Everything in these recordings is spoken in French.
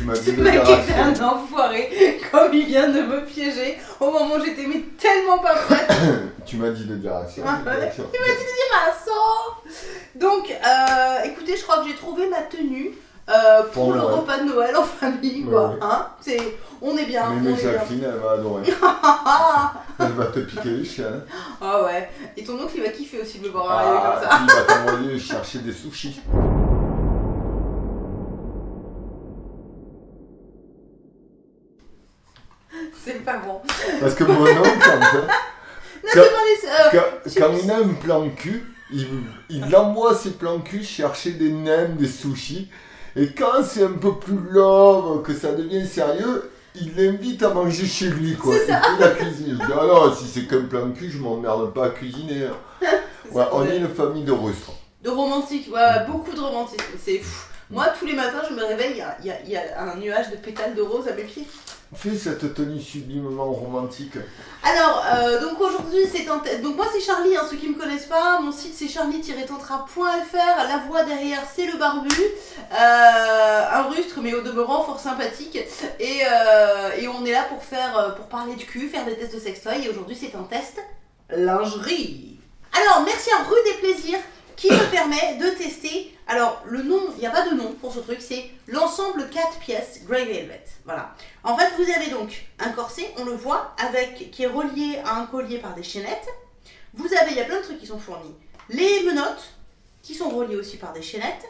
tu m'as dit Ce de mec dire un enfoiré, comme il vient de me piéger au moment où j'étais mais tellement pas prête. Tu m'as dit de dire action. Ah, j'ai dit ouais. action. Maçon Donc, euh, écoutez, je crois que j'ai trouvé ma tenue euh, pour, Pour le Noël. repas de Noël en famille, Ouais, quoi. ouais. Hein C'est, on est bien, Mais, on mais est bien. Jacqueline, elle va adorer. Elle va te piquer les chiens. ah ouais. Et ton oncle, il va kiffer aussi de me voir Ah, arriver comme ça. il va t'envoyer chercher des sushis. Pas bon. Parce que mon oncle, Non, Quand- les... euh, quand, quand il a un plan cul, il, il envoie ses plans cul chercher des nems, des sushis. Et quand c'est un peu plus love, que ça devient sérieux, il l'invite à manger chez lui, quoi. C'est Il fait la cuisine. Je dis, ah non, si c'est qu'un plan cul, je m'emmerde pas à cuisiner. hein. Ouais, on est une famille de rustres. De romantique, ouais, beaucoup de romantisme. C'est fou. Moi, tous les matins, je me réveille, il y a, il y a- il y a un nuage de pétales de rose à mes pieds. Fais cette tenue sublimement romantique. Alors, euh, donc aujourd'hui, c'est. Donc, moi, c'est Charlie, hein, ceux qui me connaissent pas. Mon site, c'est charlie-tantra.fr. La voix derrière, c'est le barbu. Euh, un rustre, mais au demeurant, fort sympathique. Et, euh, on est là pour faire, pour parler de cul, faire des tests de sextoy. Et aujourd'hui, c'est un test lingerie. Alors, merci à Rue des Plaisirs qui me permet de tester. Alors, le nom, il n'y a pas de nom pour ce truc, c'est l'ensemble 4 pièces Grey Velvet. Voilà. En fait, vous avez donc un corset, on le voit, avec qui est relié à un collier par des chaînettes. Vous avez, il y a plein de trucs qui sont fournis. Les menottes, qui sont reliées aussi par des chaînettes.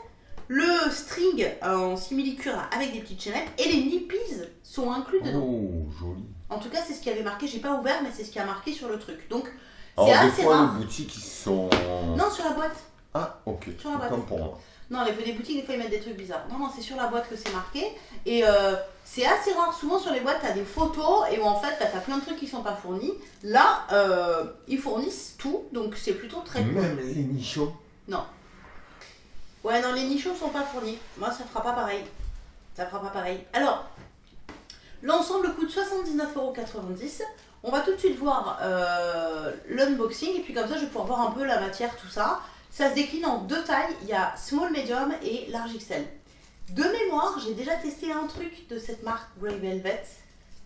Le string en simili-cuir avec des petites chaînettes. Et les nippies sont inclus dedans. Oh, joli. En tout cas, c'est ce qui avait marqué. J'ai pas ouvert, mais c'est ce qui a marqué sur le truc. Donc, des assez fois, rare. les boutiques, ils sont. non, sur la boîte. Ah, ok. Sur la boîte. Autant pour moi. Non, les des boutiques, des fois, ils mettent des trucs bizarres. Non, non, c'est sur la boîte que c'est marqué. Et euh, c'est assez rare. Souvent, sur les boîtes, t'as des photos et où en fait, bah, t'as plein de trucs qui sont pas fournis. Là, euh, ils fournissent tout. Donc, c'est plutôt très cool. Même les nichons. Ouais, non, les nichons sont pas fournis. Moi, ça fera pas pareil. Ça fera pas pareil. Alors, l'ensemble coûte 79,90€. On va tout de suite voir euh, l'unboxing et puis comme ça, je vais pouvoir voir un peu la matière, tout ça. Ça se décline en deux tailles. Il y a small, medium et large XL. De mémoire, j'ai déjà testé un truc de cette marque Grey Velvet,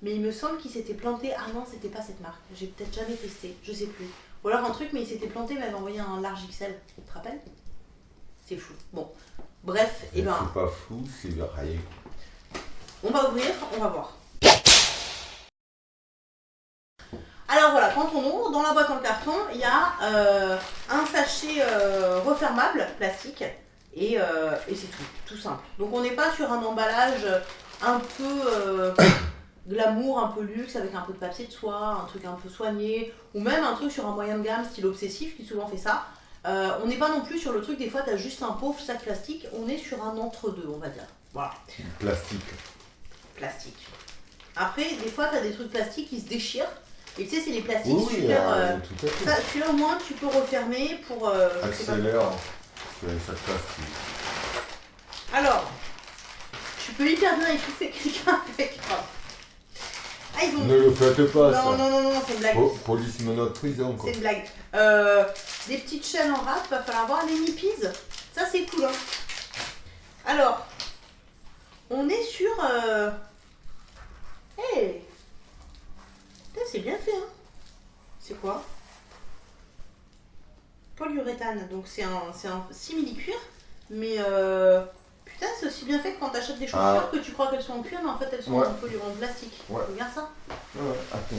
mais il me semble qu'il s'était planté. Ah non, c'était pas cette marque. J'ai peut-être jamais testé, je sais plus. Ou alors un truc, mais il s'était planté, m'avait envoyé un large XL. Tu te rappelles? C'est fou. Bon, bref, et ben, C'est pas fou, c'est rien. on va ouvrir, on va voir. Alors voilà, quand on ouvre, dans la boîte en carton, il y a euh, un sachet euh, refermable, plastique, et, euh, et c'est tout, tout simple. Donc on n'est pas sur un emballage un peu glamour, un peu luxe, avec un peu de papier de soie, un truc un peu soigné, ou même un truc sur un moyen de gamme, style obsessif, qui souvent fait ça. On n'est pas non plus sur le truc, des fois tu as juste un pauvre sac plastique, on est sur un entre-deux, on va dire. Voilà Plastique. plastique. Après, des fois, tu as des trucs plastiques qui se déchirent. Et tu sais, c'est les plastiques Oui, super. euh, euh, tout à fait. ça, celui-là, au moins, tu peux refermer pour. euh, Accélère. ça plastique. Alors, tu peux hyper bien étouffer quelqu'un avec. Ah, ils ont. Ne le faites pas, non, ça. non, non, non, c'est une blague. Po- police menotte prison, quoi. C'est une blague. Euh, des petites chaînes en rap, va falloir voir les nippies. Ça, c'est cool. Hein. Alors, on est sur. Euh... Hey C'est bien fait, hein C'est quoi? Polyuréthane, donc c'est un, c'est un simili-cuir, mais euh, putain, c'est aussi bien fait que quand t'achètes des chaussures Ah. que tu crois qu'elles sont en cuir, mais en fait elles sont Ouais. en poly en plastique. Ouais. Regarde ça. Ouais, attends.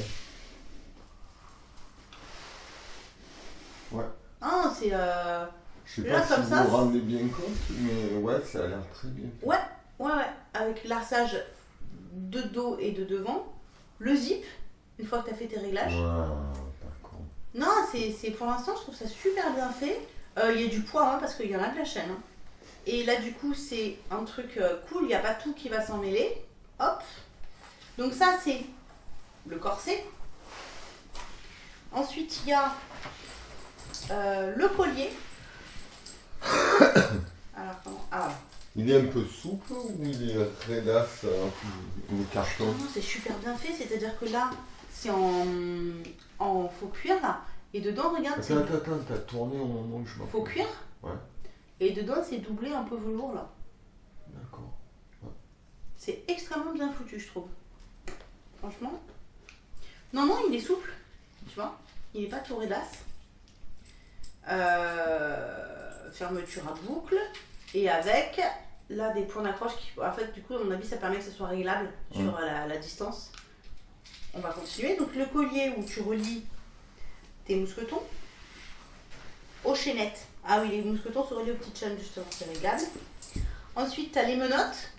Ah, c'est. Euh... Je sais Là, pas si comme vous ça, vous rendez bien compte, mais ouais, ça a l'air très bien. fait. Ouais, ouais, ouais, avec larsage de dos et de devant, le zip, une fois que tu as fait tes réglages. Non, c'est pour l'instant, je trouve ça super bien fait. Euh, Il y a du poids, hein, parce qu'il y en a de la chaîne. hein. Et là, du coup, c'est un truc euh, cool, il n'y a pas tout qui va s'en mêler. Hop. Donc ça, c'est le corset. Ensuite, il y a euh, le collier. Alors, comment Ah, Il est un peu souple ou il est raidasse, euh, le carton? Non, c'est super bien fait, c'est-à-dire que là, c'est en, en faux cuir, là, et dedans, regarde, Attends, attends, attends, t'as tourné au moment où je m'en faux cuir, Ouais. et dedans, c'est doublé un peu velours, là. D'accord. C'est extrêmement bien foutu, je trouve. Franchement. Non, non, il est souple. Tu vois Il n'est pas tout rédasse. Euh, fermeture à boucle. Et avec là des points d'accroche qui, en fait, du coup, à mon avis, ça permet que ce soit réglable sur la, la distance. On va continuer. Donc, le collier où tu relis tes mousquetons aux chaînettes. Ah oui, les mousquetons sont reliés aux petites chaînes, justement, c'est réglable. Ensuite, tu as les menottes,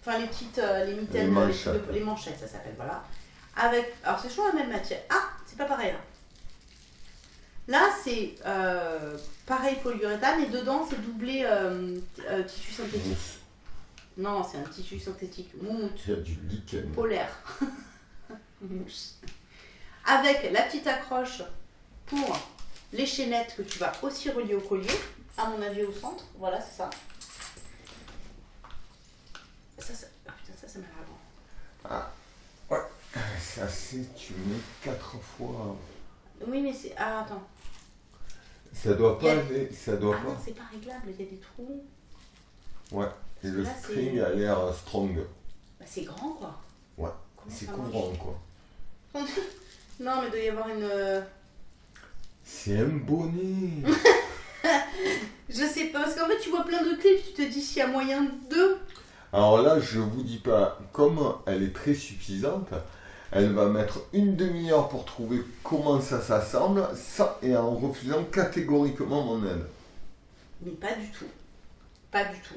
enfin les petites, euh, les mitaines, Les manchettes. les manchettes, ça s'appelle, voilà. Avec, alors c'est toujours la même matière. Ah, c'est pas pareil là. Là, c'est euh, pareil polyuréthane et dedans, c'est doublé euh, tissu synthétique. Non, c'est un tissu synthétique, moumoute, Il y a du lichen. polaire. Mousse. Avec la petite accroche pour les chaînettes que tu vas aussi relier au collier, à mon avis au centre. Voilà, c'est ça. Ça, ça, ah putain, ça, ça m'a l'air bon. Ça c'est, tu mets quatre fois. Oui, mais c'est. Ah, attends. Ça doit pas a- ça doit Ah non, pas. c'est pas réglable, il y a des trous. Ouais. Et le là, string a l'air strong. Bah, c'est grand, quoi. Ouais. C'est courant quoi. Non, mais il doit y avoir une. euh, C'est un bonnet. Je sais pas, parce qu'en fait, tu vois plein de clips, tu te dis s'il y a moyen de. Alors là, je vous dis pas, comme elle est très suffisante, elle va mettre une demi-heure pour trouver comment ça s'assemble, ça et en refusant catégoriquement mon aide. Mais pas du tout. Pas du tout.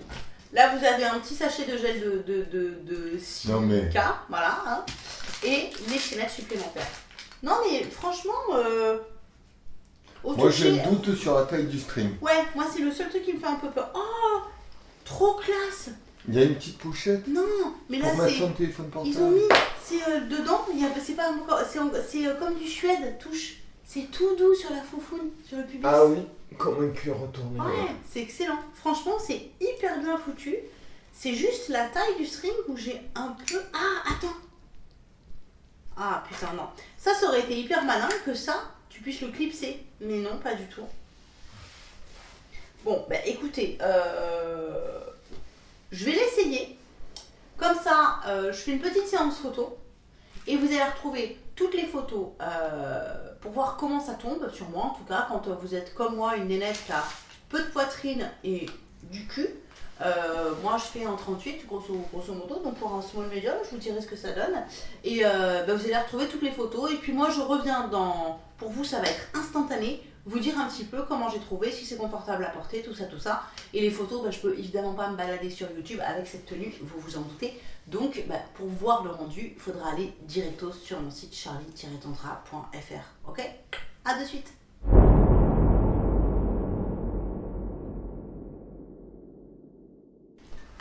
Là, vous avez un petit sachet de gel de, de, de, de silica, Non, mais- voilà, hein, et les chaînettes supplémentaires. Non, mais franchement, euh, au Moi j'ai un doute sur la taille du string. Ouais, moi, c'est le seul truc qui me fait un peu peur. Oh Trop classe Il y a une petite pochette Non, mais là, c'est. Ils ont mis, c'est euh, dedans, c'est pas encore, c'est, en- c'est euh, comme du Suède, touche. C'est tout doux sur la foufoune, sur le pubis. Ah oui, comme un cuir retourné. Ouais, c'est excellent. Franchement, c'est hyper bien foutu. C'est juste la taille du string où j'ai un peu. Ah, attends. Ah putain, non. Ça, ça aurait été hyper malin que ça, tu puisses le clipser. Mais non, pas du tout. Bon, bah écoutez, euh, je vais l'essayer. Comme ça, euh, je fais une petite séance photo. Et vous allez retrouver toutes les photos euh, pour voir comment ça tombe, sur moi en tout cas, quand euh, vous êtes comme moi, une nénette qui a peu de poitrine et du cul. Euh, moi je fais en 38 grosso, grosso modo, donc pour un small medium, je vous dirai ce que ça donne. Et euh, bah, vous allez retrouver toutes les photos. Et puis moi je reviens dans. Pour vous, ça va être instantané. Vous dire un petit peu comment j'ai trouvé, si c'est confortable à porter, tout ça, tout ça. Et les photos, bah, je peux évidemment pas me balader sur YouTube avec cette tenue, vous vous en doutez. Donc bah, pour voir le rendu, il faudra aller directos sur mon site charlie-tantra.fr. Ok? À de suite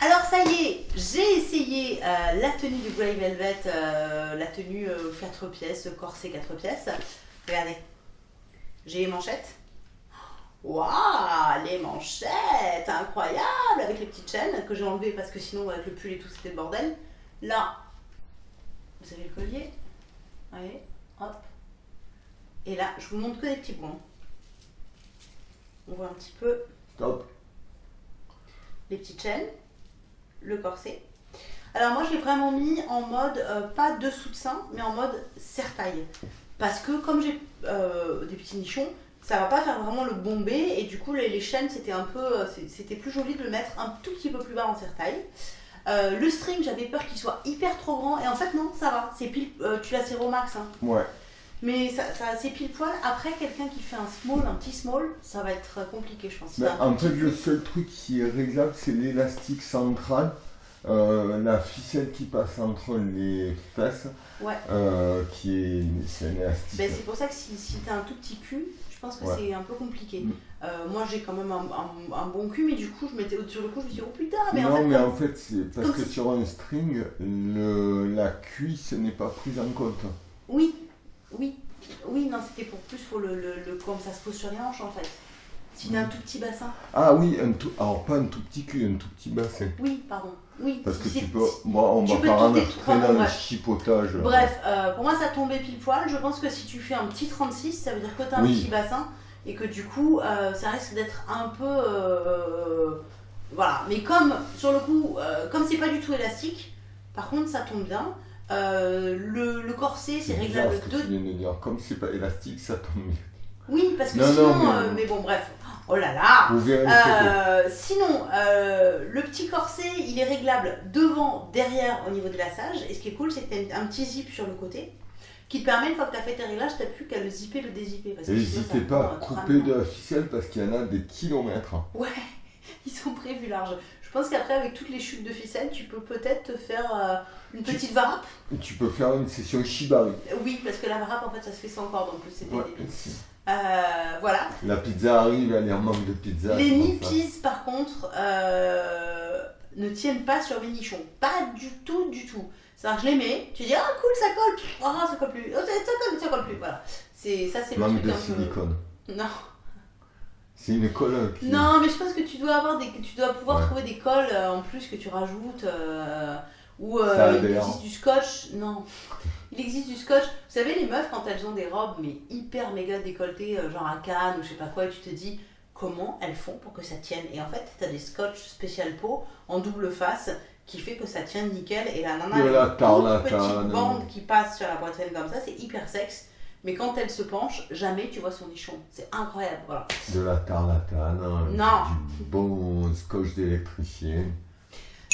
Alors ça y est, j'ai essayé euh, la tenue du Grey Velvet, euh, la tenue 4 pièces, corset 4 pièces. Regardez, j'ai les manchettes. Waouh, les manchettes, incroyable, avec les petites chaînes que j'ai enlevées parce que sinon avec le pull et tout c'était le bordel. Là, vous avez le collier. Allez, hop. Et là, je vous montre que des petits points. On voit un petit peu Stop. les petites chaînes, le corset. Alors moi je l'ai vraiment mis en mode, euh, pas dessous de sein, mais en mode serre-taille. Parce que comme j'ai euh, des petits nichons, ça va pas faire vraiment le bombé et du coup les, les chaînes c'était un peu, euh, c'était plus joli de le mettre un tout petit peu plus bas en serre-taille. Euh, le string j'avais peur qu'il soit hyper trop grand et en fait non ça va, c'est pile, euh, tu l'as serré au max hein. Ouais. Mais ça, ça c'est pile poil. Après quelqu'un qui fait un small, un petit small, ça va être compliqué je pense. En fait, le seul truc qui est réglable, c'est l'élastique central. Euh, la ficelle qui passe entre les fesses, Ouais. euh, qui est, c'est élastique. Ben, c'est pour ça que si, si t'as un tout petit cul, je pense que Ouais. c'est un peu compliqué. Mm. Euh, moi j'ai quand même un, un- un bon cul, mais du coup je m'étais sur le coup je me suis dit oh putain, mais non, en fait mais comme- en fait, c'est parce que sur un string, le, la cuisse n'est pas prise en compte. oui, oui, oui, non c'était pour plus pour le, le, le- comme ça se pose sur les hanches en fait. Si t'as un tout petit bassin, Ah oui, un tout, alors pas un tout petit cul, un tout petit bassin. oui, pardon, oui. Parce que tu peux, bon, on tu va peux pas tout rentrer dans le chipotage. Bref, euh, pour moi ça tombait pile poil. Je pense que si tu fais un petit 36, ça veut dire que tu as un petit bassin et que du coup euh, ça risque d'être un peu. euh, voilà. Mais comme sur le coup, comme c'est pas du tout élastique, Par contre, ça tombe bien. Le, le corset, c'est réglable de tu viens de dire. Comme c'est pas élastique, ça tombe bien. Oui, parce que Non, non, sinon, mais- euh, mais... bon, bref. Oh là là. Euh, Sinon, euh, le petit corset, il est réglable devant, derrière, au niveau de lassage. Et ce qui est cool, c'est que tu as un petit zip sur le côté qui te permet, une fois que tu as fait tes réglages, tu plus qu'à le zipper, le dézipper. N'hésitez pas à couper de la ficelle parce qu'il y en a des kilomètres. Ouais, ils sont prévus larges. Je pense qu'après, avec toutes les chutes de ficelle, tu peux peut-être te faire euh, une Tu- petite varap. Tu peux faire une session shibari. Oui, parce que la varap, en fait, ça se fait sans corde en plus. C'était Ouais, Euh, voilà. La pizza arrive, elle est en manque de pizza. Les nippies, par contre, euh, ne tiennent pas sur mes nichons. Pas du tout, du tout. C'est-à-dire que je les mets, tu dis, ah cool, ça colle. Oh, ça colle plus. Oh, ça, colle, ça colle plus. Voilà. C'est, ça, c'est Manque de silicone. Non. C'est une colle qui... Non, mais je pense que tu dois avoir des, tu dois pouvoir Ouais. trouver des colles euh, en plus que tu rajoutes euh, ou euh, du scotch. Non, il existe du scotch. Vous savez les meufs quand elles ont des robes mais hyper méga décolletées, euh, genre à Cannes ou je sais pas quoi, et tu te dis comment elles font pour que ça tienne. Et en fait, t'as des scotch spécial peau en double face qui fait que ça tient nickel. Et la nana, a une petite bande qui passe sur la poitrine comme ça, c'est hyper sexe. Mais quand elle se penche, jamais tu vois son nichon. C'est incroyable, voilà. De la tarlatane. hein, Non. Du bon scotch d'électricien.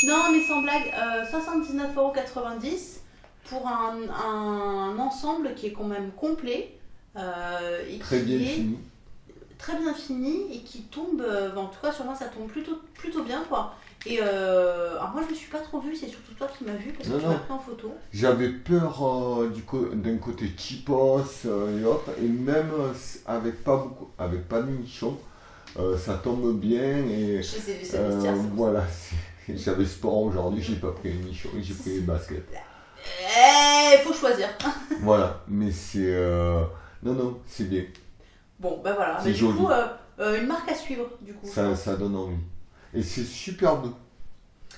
Non, mais sans blague, euh, 79,90€ pour un, un ensemble qui est quand même complet. euh, et Très qui bien est fini. très bien fini et qui tombe, euh, en tout cas sur moi ça tombe plutôt, plutôt bien quoi. Et euh, alors moi je me suis pas trop vue, c'est surtout toi qui m'as vue parce que Non, tu m'as pris en photo. J'avais peur euh, du d'un côté cheapos euh, et autres, et même avec pas beaucoup, avec pas de euh, ça tombe bien et Je sais, euh, voilà. J'avais sport aujourd'hui, j'ai pas pris les nichons, j'ai pris les baskets. Eh, faut choisir. Voilà, mais c'est euh, non non, c'est bien, Bon, bah voilà. C'est Mais du coup, euh, euh, une marque à suivre du coup. ça, donne envie. Et c'est super doux.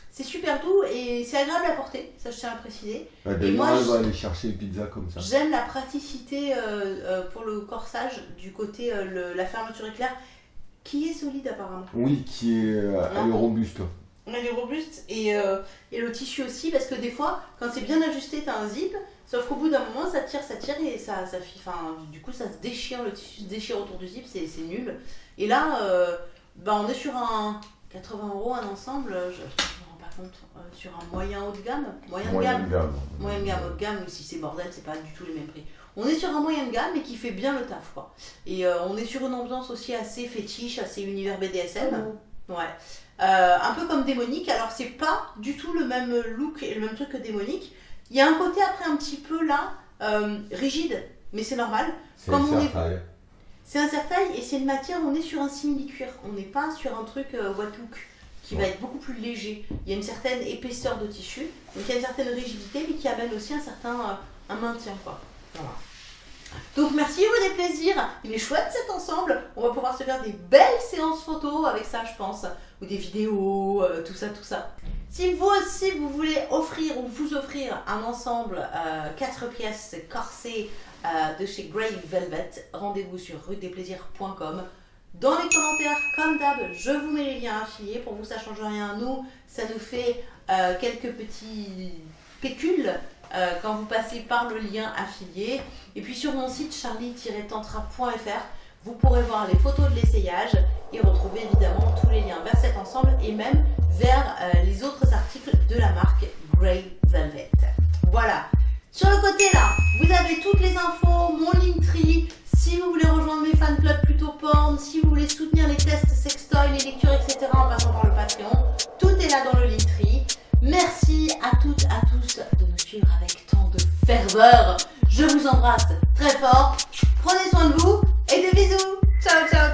C'est super doux et c'est agréable à porter, ça je tiens à préciser. Bah, moi, D'ailleurs, elle je- va aller chercher les pizzas comme ça. J'aime la praticité pour le corsage du côté le- la fermeture éclair qui est solide apparemment. Oui, qui est, elle est Non. robuste. Elle est robuste et, euh, et le tissu aussi parce que des fois quand c'est bien ajusté t'as un zip sauf qu'au bout d'un moment ça tire ça tire et ça, ça fi- enfin, du coup ça se déchire le tissu se déchire autour du zip c'est c'est nul et là euh, bah, on est sur un 80 euros un ensemble je, je me rends pas compte euh, sur un moyen haut de gamme moyen de gamme. Moyen de gamme, haut de gamme, ou si c'est bordel, c'est pas du tout les mêmes prix. On est sur un moyen de gamme mais qui fait bien le taf quoi. Et euh, on est sur une ambiance aussi assez fétiche, assez univers BDSM. Ouais. Euh, un peu comme démonique, alors c'est pas du tout le même look et le même truc que démonique. Il y a un côté après un petit peu là, euh, rigide, mais c'est normal. C'est Comme on est- certain. C'est un serre-taille et c'est une matière, on est sur un simili-cuir. On n'est pas sur un truc euh, Watouk qui va être beaucoup plus léger. Il y a une certaine épaisseur de tissu, donc il y a une certaine rigidité, mais qui amène aussi un certain euh, un maintien. Quoi. Voilà. Donc merci vous des plaisirs. Il est chouette cet ensemble. On va pouvoir se faire des belles séances photos avec ça, je pense. Ou des vidéos, euh, tout ça, tout ça. Si vous aussi vous voulez offrir ou vous offrir un ensemble 4 pièces corsé euh, de chez Grey Velvet, rendez-vous sur rudesplaisirs.com. Dans les commentaires, comme d'hab, je vous mets les liens affiliés. Pour vous, ça change rien. Nous, ça nous fait euh, quelques petits pécules euh, quand vous passez par le lien affilié. Et puis sur mon site charlie-tantra.fr, vous pourrez voir les photos de l'essayage et retrouver évidemment tous les liens vers cet ensemble et même vers euh, les autres articles de la marque Grey Velvet. Voilà. Sur le côté là, vous avez toutes les infos, mon Linktree, si vous voulez rejoindre mes fan clubs plutôt porn, si vous voulez soutenir les tests sextoy, les lectures, etc. en passant par le Patreon, tout est là dans le Linktree. Merci à toutes, à tous de avec tant de ferveur. Je vous embrasse très fort. Prenez soin de vous et des bisous. Ciao, ciao.